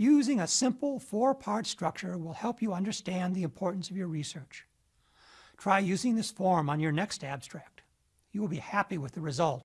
Using a simple four-part structure will help you understand the importance of your research. Try using this form on your next abstract. You will be happy with the result.